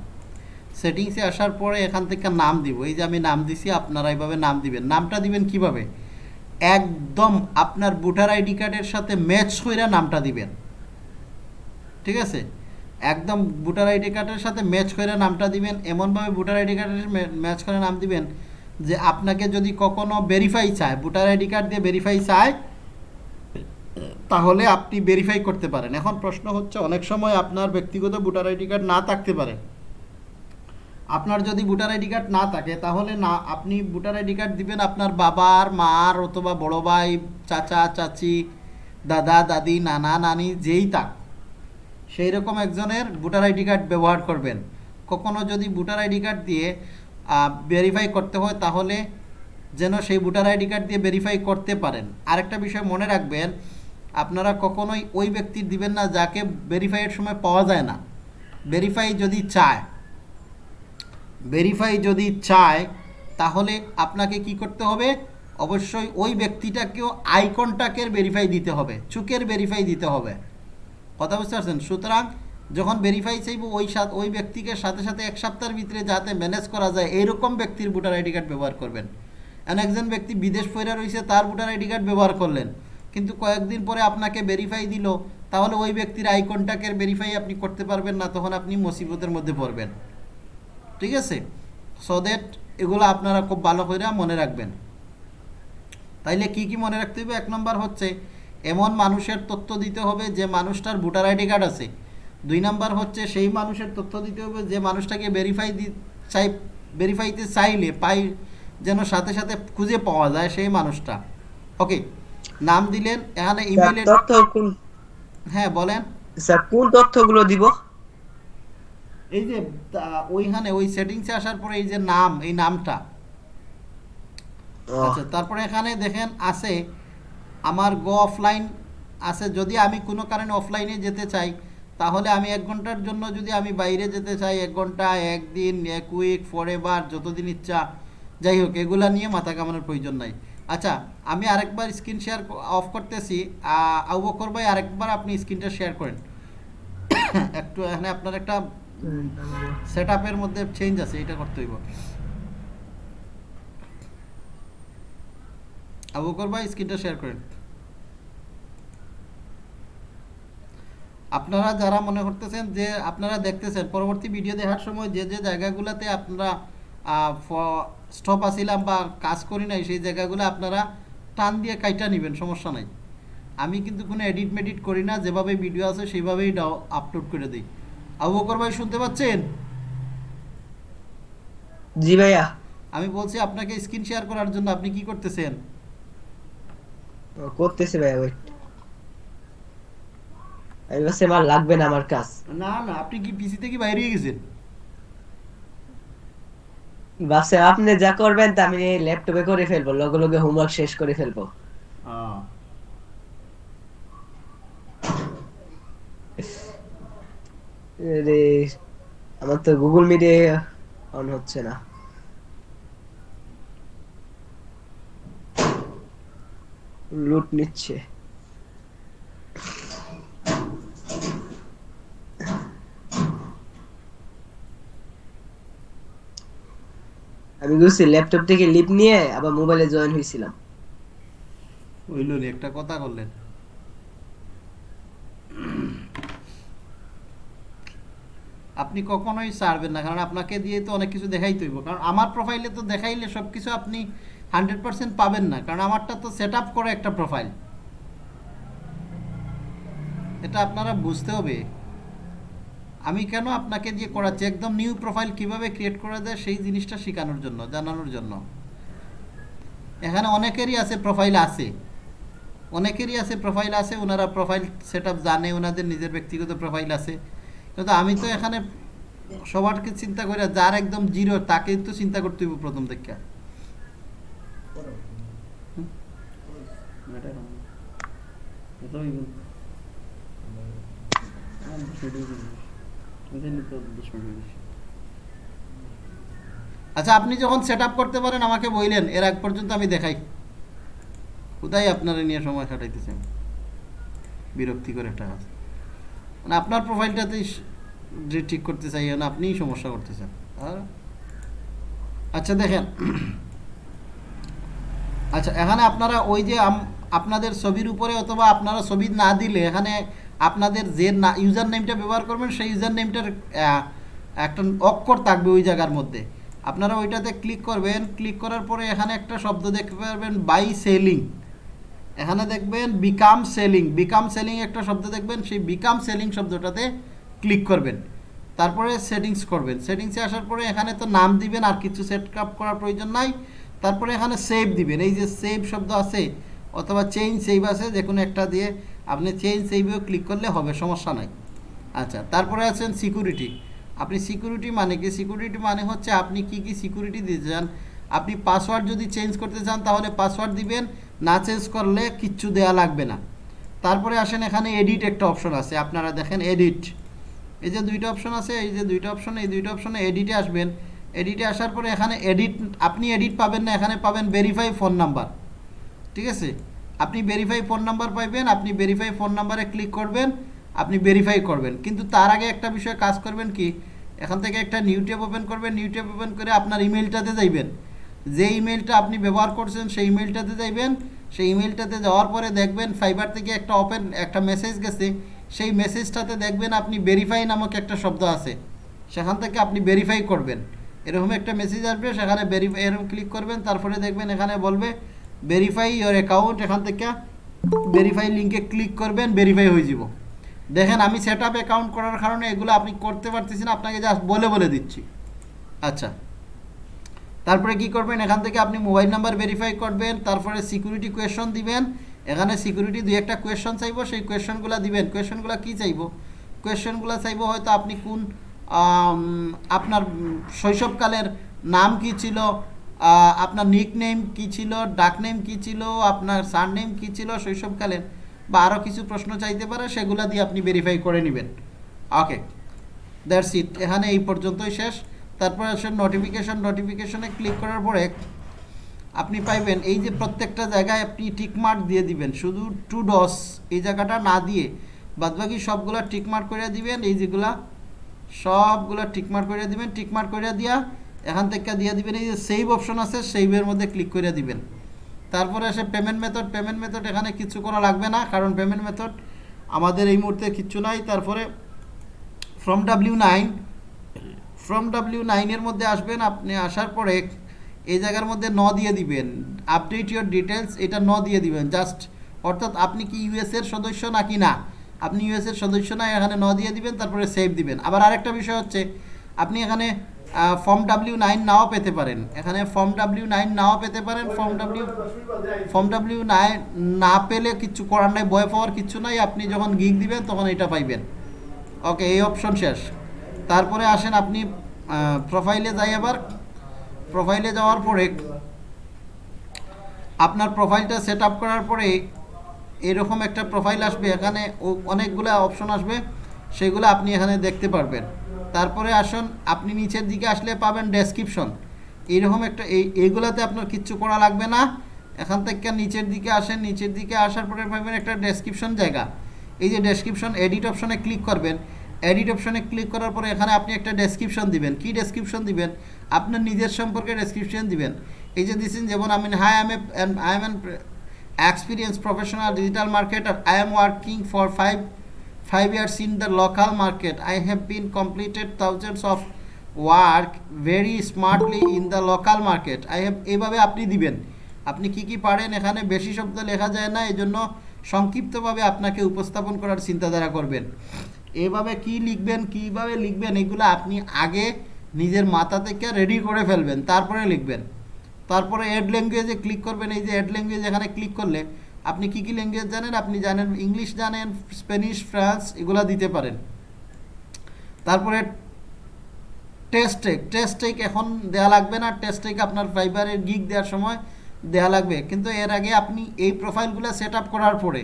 সেটিংসে আসার পরে এখান থেকে নাম দিব। এই যে আমি নাম দিছি আপনারা এইভাবে নাম দিবেন। নামটা দিবেন কীভাবে? একদম আপনার ভোটার আইডি কার্ডের সাথে ম্যাচ করে নামটা দিবেন। ঠিক আছে? একদম ভোটার আইডি কার্ডের সাথে ম্যাচ করে নামটা দিবেন। এমনভাবে ভোটার আইডি কার্ডের ম্যাচ করে নাম দিবেন। যে আপনাকে যদি কখনো ভেরিফাই চায়, ভোটার আইডি কার্ড দিয়ে ভেরিফাই চায়, তাহলে আপনি ভেরিফাই করতে পারেন। এখন প্রশ্ন হচ্ছে, অনেক সময় আপনার ব্যক্তিগত ভোটার আইডি কার্ড না থাকতে পারে। আপনার যদি ভোটার আইডি কার্ড না থাকে, তাহলে না, আপনি ভোটার আইডি কার্ড দিবেন আপনার বাবার, মার, অথবা বড় ভাই, চাচা, চাচি, দাদা, দাদি, নানা, নানি, যেই থাক। সেই রকম একজনের ভোটার আইডি কার্ড ব্যবহার করবেন। কখনো যদি ভোটার আইডি কার্ড দিয়ে ভেরিফাই করতে হয়, তাহলে যেন সেই ভোটার আইডি কার্ড দিয়ে ভেরিফাই করতে পারেন। আরেকটা বিষয় মনে রাখবেন, আপনারা কখনোই ওই ব্যক্তির দিবেন না যাকে ভেরিফাইয়ের সময় পাওয়া যায় না। ভেরিফাই যদি চায় ভেরিফাই যদি চায়, তাহলে আপনাকে কি করতে হবে? অবশ্যই ওই ব্যক্তিটাকেও আই কন্টাক্টের ভেরিফাই দিতে হবে, চুকের ভেরিফাই দিতে হবে। কথা বুঝতে পারছেন? সুতরাং যখন ভেরিফাই চাইব, ওই ওই ব্যক্তিকে সাথে সাথে এক সপ্তাহের ভিতরে যাতে ম্যানেজ করা যায় এইরকম ব্যক্তির ভোটার আইডি কার্ড ব্যবহার করবেন। এন একজন ব্যক্তি বিদেশ ফেরা রয়েছে তার ভোটার আইডি কার্ড ব্যবহার করলেন। কিন্তু কয়েকদিন পরে আপনাকে ভেরিফাই দিল, তাহলে ওই ব্যক্তির আই কন্ট্যাক্টের ভেরিফাই আপনি করতে পারবেন না, তখন আপনি মুসিবতের মধ্যে পড়বেন। ঠিক আছে? সো দ্যাট এগুলো আপনারা খুব ভালো করে মনে রাখবেন। তাইলে কি কি মনে রাখতে হবে এক নম্বর হচ্ছে, এমন মানুষের তথ্য দিতে হবে যে মানুষটার ভোটার আইডি কার্ড আছে। দুই নাম্বার হচ্ছে সেই মানুষের তথ্য দিতে হবে যে মানুষটাকে ভেরিফাই দি চাই ভেরিফাইতে চাইলে পাই যেন সাথে সাথে খুঁজে পাওয়া যায় সেই মানুষটা। ওকে নাম দিলেন এখানে তথ্য কোন হ্যাঁ বলেন। স্যার কোন তথ্যগুলো দিব? এই যে ওইখানে ওই সেটিংসে আসার পরে এই যে নাম এই নামটা। আচ্ছা তারপরে এখানে দেখেন আছে আমার গো অফলাইন আছে যদি আমি কোনো কারণে অফলাইনে যেতে চাই তাহলে আমি এক ঘণ্টার জন্য যদি আমি বাইরে যেতে চাই, এক ঘণ্টা, একদিন, এক উইক ফর এভার যতদিন ইচ্ছা, যাই হোক, এগুলা নিয়ে মাথা কামানোর প্রয়োজন নাই। আচ্ছা আমি আরেকবার স্ক্রিন শেয়ার অফ করতেছি। আউ বকর ভাই, আরেকবার আপনি স্ক্রিনটা শেয়ার করেন। [coughs] একটু এখানে আপনার একটা সেট আপের মধ্যে চেঞ্জ আছে, এটা করতে হইব। আবু বকর ভাই স্ক্রিনটা শেয়ার করেন। আপনারা যারা মনে করতেছেন যে আপনারা দেখতেছেন পরবর্তী ভিডিও দেখার সময় যে যে জায়গাগুলোতে আপনারা স্টপ আসিলাম বা কাজ করি নাই সেই জায়গাগুলো আপনারা টান দিয়ে কাইটা নেবেন সমস্যা নাই। আমি কিন্তু কোনো এডিট মেডিট করি না যেভাবে ভিডিও আছে সেইভাবেই আপলোড করে দিই। আবু বকর ভাই শুনতে পাচ্ছেন? জি ভাইয়া। আমি বলছি আপনাকে স্ক্রিন শেয়ার করার জন্য আপনি কি করতেছেন? করতেছি ভাইয়া ওয়েট ভাবছি আমার লাগবে না আমার কাজ। না না আপনি কি পিসি থেকে বাইরে গেছেন? ভাবছি আপনি যা করবেন তা আমি ল্যাপটপে করে ফেলব লগে লগে হোমওয়ার্ক শেষ করে ফেলব। রে আমার তো গুগল মিটে অন হচ্ছে না। লুট নিচ্ছে। করছি ল্যাপটপ থেকে লিপ নিয়ে আবার মোবাইলে জয়েন হয়েছিলাম। হইল নি একটা কথা করলেন আপনি কখনোই ছাড়বেন না, কারণ আপনাকে দিয়ে তো অনেক কিছু দেখাইতে হইব। কারণ আমার প্রোফাইলে তো দেখাইলে সব কিছু আপনি হান্ড্রেড পার্সেন্ট পাবেন না, কারণ আমারটা তো সেট আপ করে একটা প্রোফাইল এটা আপনারা বুঝতে হবে। আমি কেন আপনাকে দিয়ে করাচ্ছি? একদম নিউ প্রোফাইল কীভাবে ক্রিয়েট করা যায় সেই জিনিসটা শেখানোর জন্য, জানানোর জন্য। এখানে অনেকেরই আছে প্রোফাইল আছে। অনেকেরই আছে প্রোফাইল আছে, ওনারা প্রোফাইল সেট জানে, ওনাদের নিজের ব্যক্তিগত প্রোফাইল আছে। কিন্তু আমি তো এখানে সবারকে চিন্তা করি যার একদম জিরো, তাকে তো চিন্তা করতে হইব প্রথম হুম? এটা আচ্ছা আপনি যখন সেট করতে পারেন, আমাকে বললেন, এর আগ পর্যন্ত আমি দেখাই। কোথায় আপনারা নিয়ে সময় কাটাইতেছেন বিরক্তিকর একটা কাজ। মানে আপনার প্রোফাইলটাতেই যে ঠিক করতে চাই না আপনিই সমস্যা করতেছেন। আর? আচ্ছা দেখেন। আচ্ছা এখানে আপনারা ওই যে আপনাদের ছবির উপরে অথবা আপনারা ছবি না দিলে, এখানে আপনাদের যে না ইউজার নেমটা ব্যবহার করবেন, সেই ইউজার নেমটার একটা অক্ষর থাকবে ওই জায়গার মধ্যে। আপনারা ওইটাতে ক্লিক করবেন, ক্লিক করার পরে এখানে একটা শব্দ দেখতে পারবেন, বাই সেলিং। এখানে দেখবেন বিকাম সেলিং বিকাম সেলিং একটা শব্দ দেখবেন, সেই বিকাম সেলিং শব্দটাতে ক্লিক করবেন। তারপরে সেটিংস করবেন। সেটিংসে আসার পরে এখানে তো নাম দিবেন, আর কিছু সেট আপ করার প্রয়োজন নাই। তারপরে এখানে সেভ দিবেন। এই যে সেভ শব্দ আছে, অথবা চেঞ্জ সেভ আছে, যে কোনো একটা দিয়ে আপনি চেঞ্জ সেভেও ক্লিক করলে হবে, সমস্যা নাই। আচ্ছা তারপরে আছেন সিকিউরিটি আপনি সিকিউরিটি মানে কি? সিকিউরিটি মানে হচ্ছে আপনি কি কি সিকিউরিটি দিতে চান। আপনি পাসওয়ার্ড যদি চেঞ্জ করতে চান, তাহলে পাসওয়ার্ড দিবেন। না চেঞ্জ করলে কিচ্ছু দেয়া লাগবে না। তারপরে আসেন এখানে এডিট একটা অপশন আছে। আপনারা দেখেন এডিট এই যে দুইটা অপশন আছে, এই যে দুইটা অপশন এই দুইটা অপশনে এডিটে আসবেন। এডিটে আসার পরে এখানে এডিট আপনি এডিট পাবেন না, এখানে পাবেন ভেরিফাই ফোন নাম্বার ঠিক আছে? আপনি ভেরিফাই ফোন নাম্বার পাইবেন, আপনি ভেরিফাই ফোন নাম্বারে ক্লিক করবেন, আপনি ভেরিফাই করবেন। কিন্তু তার আগে একটা বিষয়ে কাজ করবেন কি, এখান থেকে একটা নিউ ট্যাব ওপেন করবেন নিউ ওপেন করে আপনার ইমেলটাতে যাইবেন। যে ইমেলটা আপনি ব্যবহার করছেন, সেই ইমেলটাতে যাইবেন। সেই ইমেলটাতে যাওয়ার পরে দেখবেন ফাইবার থেকে একটা ওপেন একটা মেসেজ গেছে। সেই মেসেজটাতে দেখবেন আপনি ভেরিফাই নামক একটা শব্দ আছে। সেখান থেকে আপনি ভেরিফাই করবেন। এরকম একটা মেসেজ আসবে, সেখানে ভেরিফাই এরকম ক্লিক করবেন, তারপরে দেখবেন এখানে বলবে ভেরিফাই ইওর অ্যাকাউন্ট এখান থেকে ভেরিফাই লিঙ্কে ক্লিক করবেন ভেরিফাই হয়ে যাব। দেখেন, আমি সেট আপ অ্যাকাউন্ট করার কারণে এগুলো আপনি করতে পারতেছেন, আপনাকে জাস্ট বলে বলে দিচ্ছি। আচ্ছা। তারপরে কি করবেন, এখান থেকে আপনি মোবাইল নাম্বার ভেরিফাই করবেন, তারপরে সিকিউরিটি কোয়েশন দিবেন। এখানে সিকিউরিটি দুই একটা কোয়েশন চাইব, সেই কোয়েশনগুলো দিবেন। কোয়েশনগুলো কি চাইব? কোয়েশনগুলো চাইব হয়তো আপনি কোন আপনার শৈশবকালের নাম কি ছিল? আপনার নিক নেম কী ছিল, ডাক নেম কী ছিল, আপনার সার নেম কী ছিল শৈশবকালের বা আরও কিছু প্রশ্ন চাইতে পারে, সেগুলো দিয়ে আপনি ভেরিফাই করে নেবেন। ওকে দ্যাটস ইট এখানে এই পর্যন্তই শেষ। তারপরে আসে নোটিফিকেশন নোটিফিকেশনে ক্লিক করার পরে আপনি পাইবেন, এই যে প্রত্যেকটা জায়গায় আপনি টিকমার্ক দিয়ে দিবেন, শুধু টু ডস এই জায়গাটা না দিয়ে বাদবাকি সবগুলা টিকমার্ক করে দিবেন, এই যেগুলা সবগুলা টিকমার্ক করে দিবেন টিকমার্ক করে দিয়া এখান থেকে দিয়ে দিবেন, এই যে সেভ অপশন আছে সেভের মধ্যে ক্লিক করে দিবেন। তারপরে আসে পেমেন্ট মেথড পেমেন্ট মেথড এখানে কিছু করা লাগবে না, কারণ পেমেন্ট মেথড আমাদের এই মুহূর্তে কিচ্ছু নাই। তারপরে form W nine form W নাইনের মধ্যে আসবেন, আপনি আসার পরে এই জায়গার মধ্যে ন দিয়ে দিবেন। আপডেট ইউর ডিটেলস এটা ন দিয়ে দিবেন। জাস্ট অর্থাৎ আপনি কি ইউএসের সদস্য নাকি না? আপনি ইউএসের সদস্য না, এখানে ন দিয়ে দিবেন, তারপরে সেভ দিবেন। আবার আরেকটা বিষয় হচ্ছে, আপনি এখানে ফর্ম ডাব্লিউ নাইন নাও পেতে পারেন। এখানে ফর্ম ডাব্লিউ নাইন নাও পেতে পারেন। Form W form W nine না পেলে কিছু করার নাই বয় পাওয়ার কিচ্ছু নাই। আপনি যখন গিগ দিবেন, তখন এটা পাইবেন। ওকে এই অপশন শেষ। তারপরে আসেন আপনি প্রোফাইলে যাই আবার। প্রোফাইলে যাওয়ার পরে আপনার প্রোফাইলটা সেট আপ করার পরে এরকম একটা প্রোফাইল আসবে। এখানে অনেকগুলো অপশন আসবে। সেগুলো আপনি এখানে দেখতে পারবেন। তারপরে আসুন, আপনি নিচের দিকে আসলে পাবেন ডেসক্রিপশন এইরকম একটা এই, এইগুলাতে আপনার কিচ্ছু করা লাগবে না। এখান থেকে নিচের দিকে আসেন, নিচের দিকে আসার পরে পাবেন একটা ডেসক্রিপশন জায়গা। এই যে ডেসক্রিপশন এডিট অপশনে ক্লিক করবেন। এডিট অপশনে ক্লিক করার পরে এখানে আপনি একটা ডেসক্রিপশন দিবেন। কি ডেসক্রিপশন দিবেন? আপনার নিজের সম্পর্কে ডেসক্রিপশন দিবেন। এই যে দিচ্ছেন যেমন আমি hi I am I am experience professional digital marketer I am working for five five years in the local market, i have been completed thousands of work very smartly in the local market. I have, এভাবে আপনি দিবেন। আপনি কি কি পারেন, এখানে বেশি শব্দ লেখা যায় না এই জন্য সংক্ষিপ্তভাবে আপনাকে উপস্থাপন করার চিন্তাধারা করবেন। এভাবে কি লিখবেন, কীভাবে লিখবেন, এগুলো আপনি আগে নিজের মাথা থেকে রেডি করে ফেলবেন, তারপরে লিখবেন। তারপরে অ্যাড ল্যাঙ্গুয়েজে ক্লিক করবেন, এই যে অ্যাড ল্যাঙ্গুয়েজ এখানে ক্লিক করলে আপনি কি কি ল্যাঙ্গুয়েজ জানেন? আপনি জানেন ইংলিশ জানেন স্প্যানিশ ফ্রান্স এগুলা দিতে পারেন। তারপরে টেস্টেক টেস্টেক এখন দেওয়া লাগবে না। টেস্টেক আপনার ফাইবারের গিগ দেওয়ার সময় দেওয়া লাগবে। কিন্তু এর আগে আপনি এই প্রোফাইলগুলো সেট করার পরে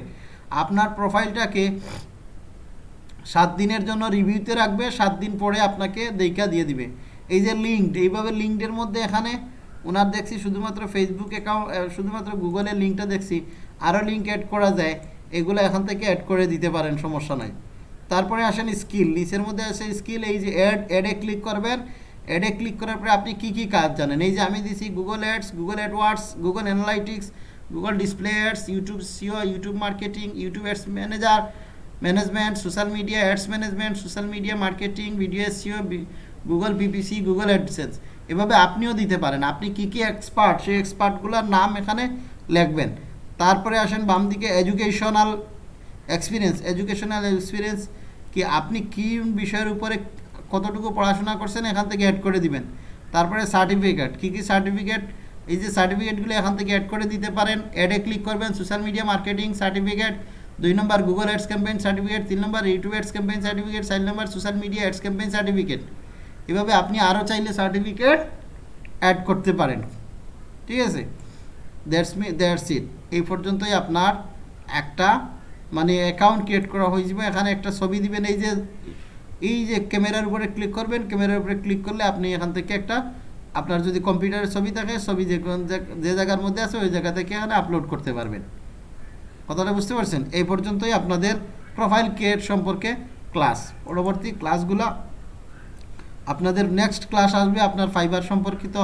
আপনার প্রোফাইলটাকে সাত দিনের জন্য রিভিউতে রাখবে। সাত দিন পরে আপনাকে দেখা দিয়ে দিবে। এই যে লিঙ্কড এইভাবে লিঙ্কডের মধ্যে এখানে ওনার দেখছি শুধুমাত্র ফেসবুক অ্যাকাউন্ট শুধুমাত্র গুগলের লিঙ্কটা দেখছি। আরও লিঙ্ক অ্যাড করা যায়, এগুলো এখান থেকে অ্যাড করে দিতে পারেন, সমস্যা নাই। তারপরে আসেন স্কিল নিচের মধ্যে আছে স্কিল এই যে অ্যাড অ্যাডে ক্লিক করবেন অ্যাডে ক্লিক করার পরে আপনি কি কি কাজ জানেন? এই যে আমি দিছি Google ads Google AdWords Google analytics Google display ads YouTube SEO YouTube marketing YouTube ads manager management social media ads management social media marketing video SEO Google PPC Google AdSense এভাবে আপনিও দিতে পারেন। আপনি কি কি এক্সপার্ট সেই এক্সপার্টগুলোর নাম এখানে লিখবেন। তারপরে আসেন বাম দিকে এডুকেশনাল এক্সপিরিয়েন্স এডুকেশনাল এক্সপিরিয়েন্স কি আপনি কি বিষয়ের উপরে কতটুকু পড়াশোনা করছেন এখান থেকে অ্যাড করে দিবেন। তারপরে সার্টিফিকেট কি কি সার্টিফিকেট এই যে সার্টিফিকেটগুলো এখান থেকে অ্যাড করে দিতে পারেন অ্যাডে ক্লিক করবেন সোশ্যাল মিডিয়া মার্কেটিং সার্টিফিকেট দুই নম্বর গুগল অ্যাডস ক্যাম্পেইন সার্টিফিকেট তিন নম্বর ইউটিউব অ্যাডস ক্যাম্পেইন সার্টিফিকেট চার নম্বর social media ads campaign certificate এভাবে আপনি আরও চাইলে সার্টিফিকেট অ্যাড করতে পারেন। ঠিক আছে? দ্যাটস মি দ্যাটস ইট এই পর্যন্তই আপনার একটা মানে অ্যাকাউন্ট ক্রিয়েট করা হয়ে যাবে। এখানে একটা ছবি দিবেন, এই যে এই যে ক্যামেরার উপরে ক্লিক করবেন, ক্যামেরার উপরে ক্লিক করলে আপনি এখান থেকে একটা, আপনার যদি কম্পিউটারের ছবি থাকে, ছবি যে যে জায়গার মধ্যে আছে, ওই জায়গা থেকে এখানে আপলোড করতে পারবেন। কথাটা বুঝতে পারছেন? এই পর্যন্তই আপনাদের প্রোফাইল ক্রিয়েট সম্পর্কে ক্লাস পরবর্তী ক্লাসগুলো আপনাদের নেক্সট ক্লাস আসবে, আপনার ফাইবার সম্পর্কিত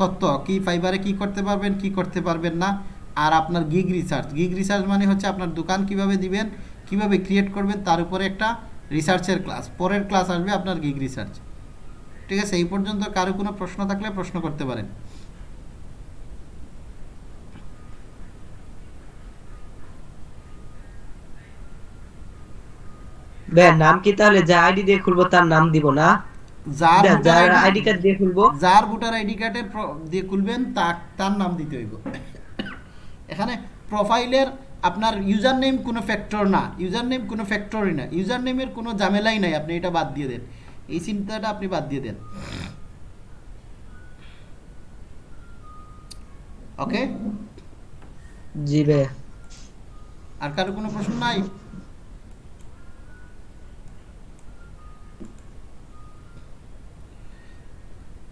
তথ্য কি ফাইবারে কি করতে পারবেন, কি করতে পারবেন না। আর আপনার গিগ রিসার্চ গিগ রিসার্চ মানে হচ্ছে আপনার দোকান কীভাবে দিবেন, কীভাবে ক্রিয়েট করবেন, তার উপরে একটা রিসার্চের ক্লাস পরের ক্লাস আসবে আপনার গিগ রিসার্চ ঠিক আছে? এই পর্যন্ত কারও কোনো প্রশ্ন থাকলে প্রশ্ন করতে পারেন। নাম কি তাহলে? যা আইডি দিয়ে খুলবো, তার নাম দিব না। যার যার আইডি কার্ড দিয়ে খুলবো। যার ভোটার আইডি কার্ডের দিয়ে খুলবেন তার তার নাম দিতে হইব। এখানে প্রোফাইলের আপনার ইউজার নেম কোনো ফ্যাক্টর না ইউজার নেম কোনো ফ্যাক্টরই না ইউজার নেমের কোনো ঝামেলাই নাই আপনি এটা বাদ দিয়ে দেন। এই চিন্তাটা আপনি বাদ দিয়ে দেন। ওকে জি ভাই আর কারও কোনো প্রশ্ন নাই?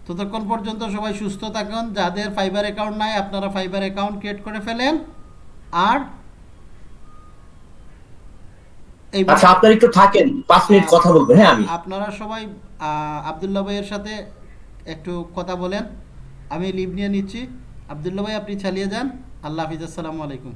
ততক্ষণ পর্যন্ত সবাই সুস্থ থাকুন। যাদের ফাইবার অ্যাকাউন্ট নাই আপনারা ফাইবার অ্যাকাউন্ট ক্রিয়েট করে ফেলেন। আর আচ্ছা আপনার একটু থাকেন। পাঁচ মিনিট কথা বলব। হ্যাঁ আমি। আপনারা সবাই আহ, আবদুল্লাহ ভাইয়ের সাথে একটু কথা বলেন। আমি লিভ নিয়ে নিচ্ছি। আবদুল্লাহ ভাই আপনি চালিয়ে যান। আল্লাহ হাফিজ আসসালামু আলাইকুম।